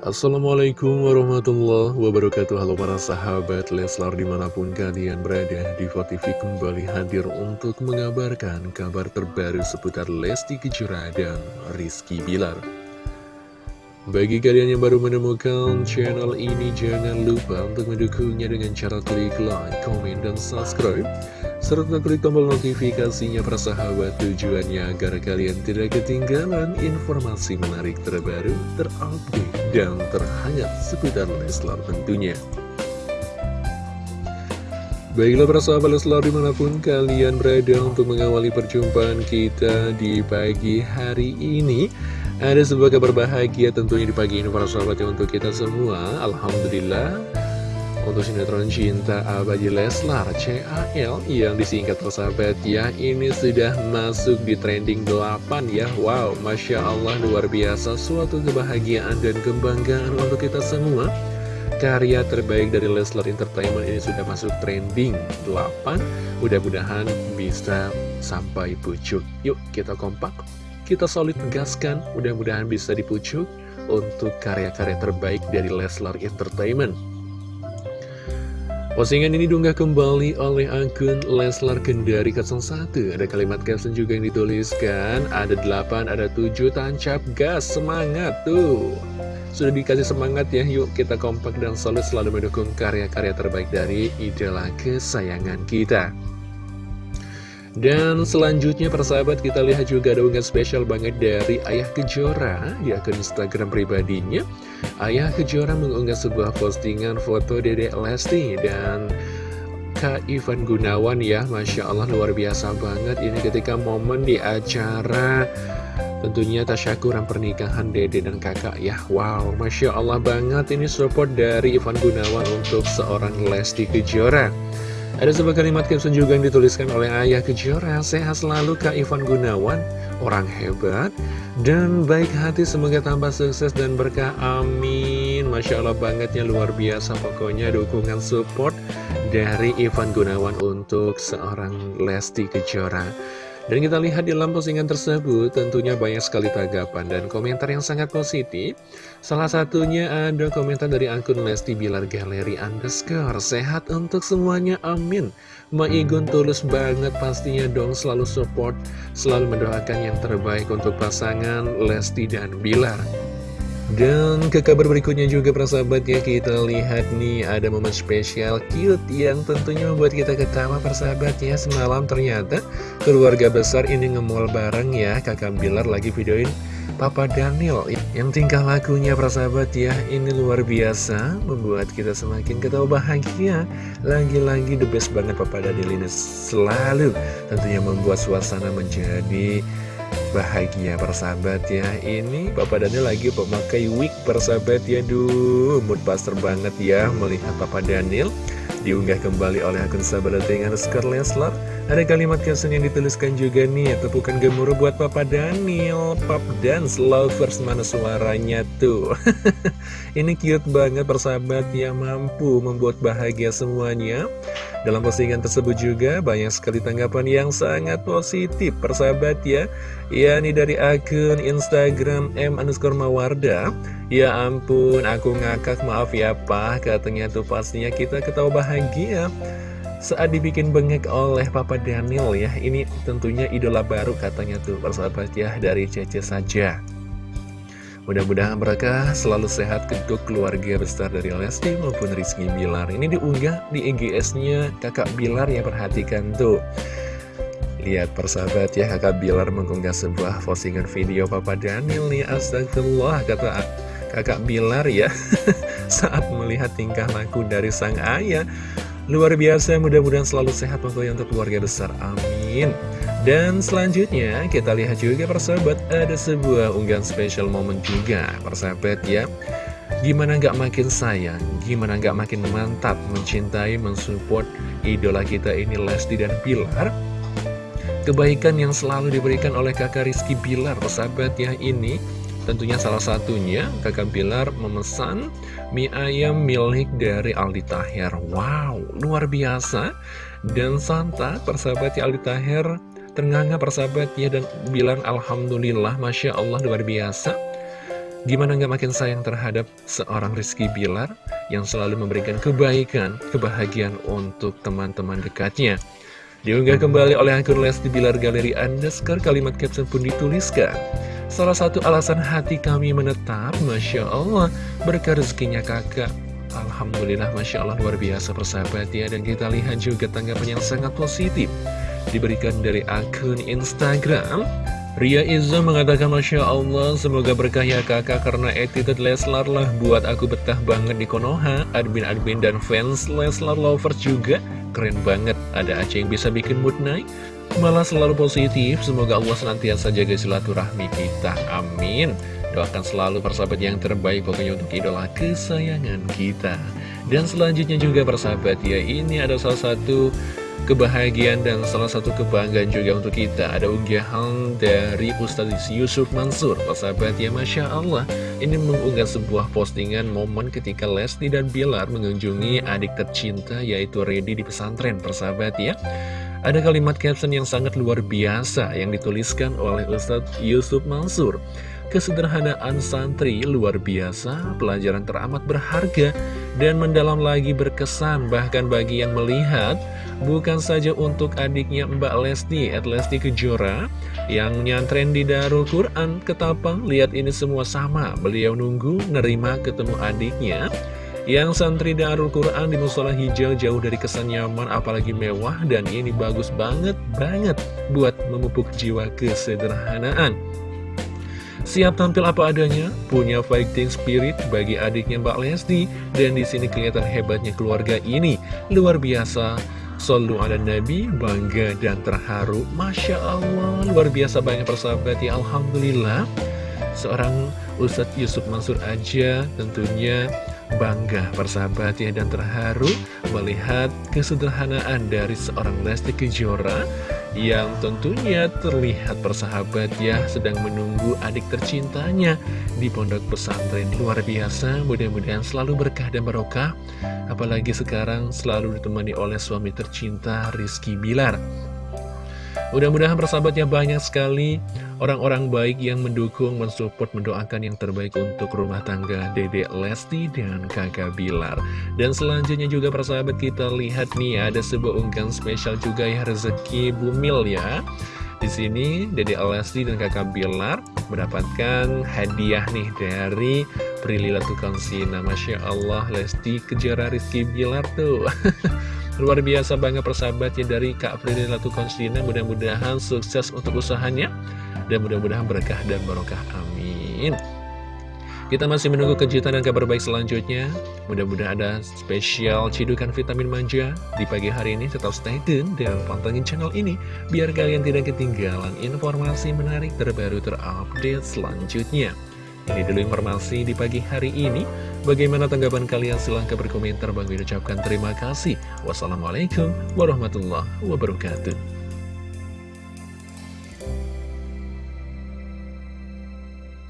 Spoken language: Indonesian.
Assalamualaikum warahmatullahi wabarakatuh Halo para sahabat Leslar di mana pun kalian berada di TV kembali hadir untuk mengabarkan kabar terbaru seputar Lesti Kejora dan Rizky Bilar bagi kalian yang baru menemukan channel ini, jangan lupa untuk mendukungnya dengan cara klik like, komen, dan subscribe. Serta klik tombol notifikasinya persahabat tujuannya agar kalian tidak ketinggalan informasi menarik terbaru, terupdate, dan terhangat seputar Leslar tentunya. Baiklah para sahabat Leslar di mana pun kalian berada untuk mengawali perjumpaan kita di pagi hari ini ada sebuah kabar bahagia tentunya di pagi ini para sahabat yang untuk kita semua Alhamdulillah Untuk sinetron cinta Abadi Leslar CAL yang disingkat persahabat ya Ini sudah masuk di trending 8 ya. Wow Masya Allah luar biasa. Suatu kebahagiaan dan kebanggaan untuk kita semua. Karya terbaik dari Leslar Entertainment ini sudah masuk trending 8 Mudah-mudahan bisa sampai pucuk. Yuk kita kompak kita solid tegaskan, mudah-mudahan bisa dipucuk untuk karya-karya terbaik dari Leslar Entertainment. Postingan ini diunggah kembali oleh akun Leslar Kendari 01 Ada kalimat caption juga yang dituliskan Ada 8, ada 7, tancap gas, semangat tuh. Sudah dikasih semangat ya, yuk kita kompak dan solid selalu mendukung karya-karya terbaik dari idola kesayangan kita dan selanjutnya persahabat kita lihat juga ada unggahan spesial banget dari Ayah Kejora di akun Instagram pribadinya. Ayah Kejora mengunggah sebuah postingan foto Dedek Lesti dan Kak Ivan Gunawan ya Masya Allah luar biasa banget. Ini ketika momen di acara Tentunya tasyakuran pernikahan dede dan kakak ya. Wow, Masya Allah banget. Ini support dari Ivan Gunawan untuk seorang Lesti Kejora ada sebuah kalimat caption juga yang dituliskan oleh Ayah Kejora. Sehat selalu Kak Ivan Gunawan. Orang hebat dan baik hati. Semoga tambah sukses dan berkah. Amin. Masya Allah bangetnya luar biasa Pokoknya. Dukungan support dari Ivan Gunawan Untuk seorang Lesti Kejora dan kita lihat di dalam postingan tersebut tentunya banyak sekali tanggapan dan komentar yang sangat positif. Salah satunya ada komentar dari akun Lesti Bilar Galeri Underscore. Sehat untuk semuanya, amin. Maigun tulus banget pastinya dong selalu support, selalu mendoakan yang terbaik untuk pasangan Lesti dan Bilar. Dan ke kabar berikutnya juga persahabat ya kita lihat nih ada momen spesial cute yang tentunya membuat kita ketawa persahabat ya. Semalam ternyata keluarga besar ini ngemol bareng ya. Kakak Bilar lagi videoin Papa Daniel yang tingkah lakunya persahabat ya. Ini luar biasa membuat kita semakin ketawa bahagia. Lagi-lagi the best banget Papa Daniel ini selalu tentunya membuat suasana menjadi bahagia persahabat ya. Ini Papa Daniel lagi pemakai wig persahabat ya. Duh mood buster banget ya melihat Papa Daniel Diunggah kembali oleh akun sahabat dengan Leslar Ada kalimat caption yang dituliskan juga nih Tepukan gemuruh buat Papa Daniel. Pop Dance Lovers mana suaranya tuh? Ini cute banget persahabat yang mampu membuat bahagia semuanya. Dalam postingan tersebut juga banyak sekali tanggapan yang sangat positif persahabat ya. Ya ini dari akun Instagram M underscore Ya ampun aku ngakak maaf ya pak Katanya tuh pastinya kita ketawa bahagia saat dibikin bengek oleh Papa Daniel ya Ini tentunya idola baru katanya tuh persahabat ya dari Cece saja Mudah-mudahan mereka selalu sehat untuk keluarga besar dari Lesti maupun Rizky Bilar. Ini diunggah di EGS-nya kakak Bilar ya perhatikan tuh. Lihat persahabat ya kakak Bilar mengunggah sebuah postingan video Papa Daniel nih Astagfirullah kata kakak Bilar ya Saat melihat tingkah laku dari sang ayah. Luar biasa mudah-mudahan selalu sehat pokoknya untuk keluarga besar Amin. Dan selanjutnya kita lihat juga persahabat ada sebuah unggahan spesial momen juga persahabat ya. Gimana nggak makin sayang, gimana nggak makin mantap mencintai, mensupport idola kita ini Lesti dan Pilar Kebaikan yang selalu diberikan oleh kakak Rizky Bilar persahabat ya ini Tentunya salah satunya kakak Bilar memesan mie ayam milik dari Aldi Taher Wow, luar biasa Dan Santa persahabat ya Aldi Taher ternganga persahabat ya dan bilang Alhamdulillah Masya Allah luar biasa Gimana nggak makin sayang terhadap seorang Rizky Bilar yang selalu memberikan kebaikan, kebahagiaan untuk teman-teman dekatnya. Diunggah kembali oleh akun Lesti Bilar Galeri Underscore, kalimat caption pun dituliskan. Salah satu alasan hati kami menetap, Masya Allah, berkah rezekinya kakak. Alhamdulillah, Masya Allah, luar biasa persahabat ya. Dan kita lihat juga tanggapan yang sangat positif. Diberikan dari akun Instagram Ria Izzo mengatakan Masya Allah semoga berkah ya kakak karena attitude Leslar lah buat aku betah banget di Konoha admin-admin dan fans Leslar lovers juga keren banget ada Aceh yang bisa bikin mood naik malah selalu positif. Semoga Allah senantiasa jaga silaturahmi kita. Amin. Doakan selalu persahabat yang terbaik pokoknya untuk idola kesayangan kita. Dan selanjutnya juga persahabat ya ini ada salah satu kebahagiaan dan salah satu kebanggaan juga untuk kita. Ada unggahan dari Ustadz Yusuf Mansur. Persahabat ya Masya Allah. Ini mengunggah sebuah postingan momen ketika Lesti dan Bilar mengunjungi adik tercinta yaitu Redi di pesantren. Persahabat ya ada kalimat caption yang sangat luar biasa yang dituliskan oleh Ustadz Yusuf Mansur. Kesederhanaan santri luar biasa, pelajaran teramat berharga dan mendalam lagi berkesan bahkan bagi yang melihat bukan saja untuk adiknya Mbak Lesti, at Lesti Kejora yang nyantren di Darul Quran Ketapang, lihat ini semua sama, beliau nunggu nerima ketemu adiknya yang santri Darul Quran di musola hijau jauh dari kesan nyaman apalagi mewah dan ini bagus banget banget buat memupuk jiwa kesederhanaan. Siap tampil apa adanya, punya fighting spirit bagi adiknya Mbak Lesti, dan di sini kelihatan hebatnya keluarga ini. Luar biasa, Sallu ala Nabi, bangga dan terharu. Masya Allah, luar biasa banyak persahabat ya, Alhamdulillah. Seorang Ustadz Yusuf Mansur aja tentunya bangga persahabat ya dan terharu melihat kesederhanaan dari seorang Lesti Kejora yang tentunya terlihat persahabat ya sedang menunggu adik tercintanya di pondok pesantren. Luar biasa mudah-mudahan selalu berkah dan barokah. Apalagi sekarang selalu ditemani oleh suami tercinta Rizky Bilar mudah-mudahan persahabatnya banyak sekali orang-orang baik yang mendukung, mensupport, mendoakan yang terbaik untuk rumah tangga Dedek Lesti dan kakak Bilar. Dan selanjutnya juga persahabat kita lihat nih ada sebuah unggahan spesial juga ya rezeki Bumil ya. Di sini Dede Lesti dan kakak Bilar mendapatkan hadiah nih dari Prilly Latukonsina. Masya Allah Lesti kejar Rizky Bilar tuh. Luar biasa banget persahabatnya dari Kak Prilly Latukonsina. Mudah-mudahan sukses untuk usahanya dan mudah-mudahan berkah dan barokah. Amin. Kita masih menunggu kejutan dan kabar baik selanjutnya. Mudah-mudahan ada spesial cidukan vitamin manja di pagi hari ini. Tetap stay tune dan pantengin channel ini biar kalian tidak ketinggalan informasi menarik terbaru terupdate selanjutnya. Ini dulu informasi di pagi hari ini. Bagaimana tanggapan kalian? Silahkan berkomentar. Bang ucapkan terima kasih. Wassalamualaikum warahmatullahi wabarakatuh.